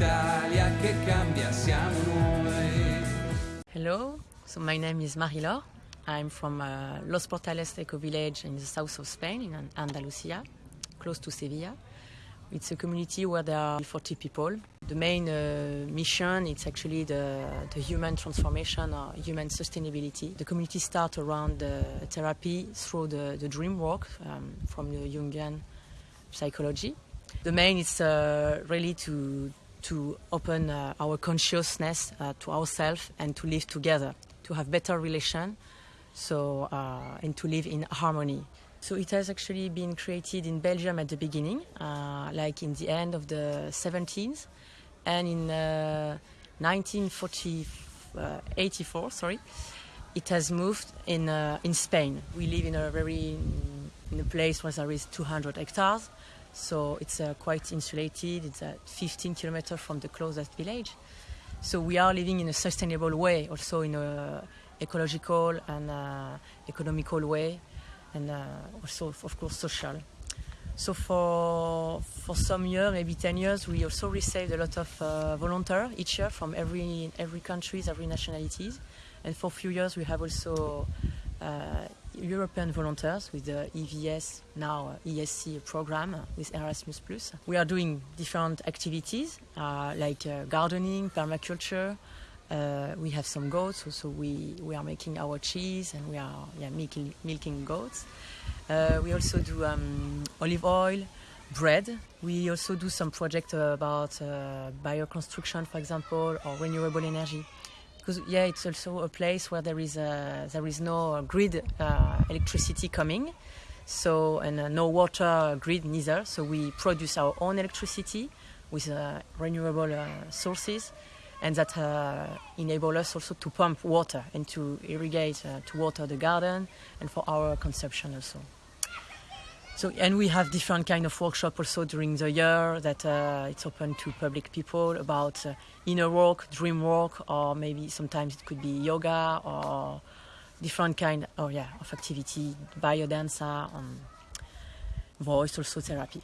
l'Italia che cambia siamo noi. Hello, so my name is Marilor. I'm from uh, Los Portales eco village in the south of Spain, in Andalusia, close to Sevilla. It's a community where there are 40 people. The main uh, mission is actually the, the human transformation or human sustainability. The community starts around the therapy through the, the dream work um, from the Jungian psychology. The main is uh, really to, to open uh, our consciousness uh, to ourselves and to live together, to have better relation, so uh, and to live in harmony. So it has actually been created in Belgium at the beginning, uh, like in the end of the 17th, and in 1984, uh, sorry, it has moved in uh, in Spain. We live in a very in a place where there is 200 hectares so it's uh, quite insulated. It's at 15 kilometers from the closest village. So we are living in a sustainable way, also in a ecological and uh, economical way, and uh, also, of course, social. So for for some years, maybe 10 years, we also received a lot of uh, volunteers each year from every every countries, every nationalities, and for a few years we have also uh, European volunteers with the EVS, now ESC program with Erasmus+. We are doing different activities uh, like uh, gardening, permaculture. Uh, we have some goats, so we, we are making our cheese and we are yeah, milking, milking goats. Uh, we also do um, olive oil, bread. We also do some projects about uh, bioconstruction, for example, or renewable energy because yeah, it's also a place where there is a, there is no grid uh, electricity coming, so and uh, no water grid neither. So we produce our own electricity with uh, renewable uh, sources, and that uh, enable us also to pump water and to irrigate uh, to water the garden and for our consumption also. So, and we have different kind of workshop also during the year that uh, it's open to public people about uh, inner work, dream work, or maybe sometimes it could be yoga or different kind, oh yeah, of activity, biodanza, um, voice also therapy.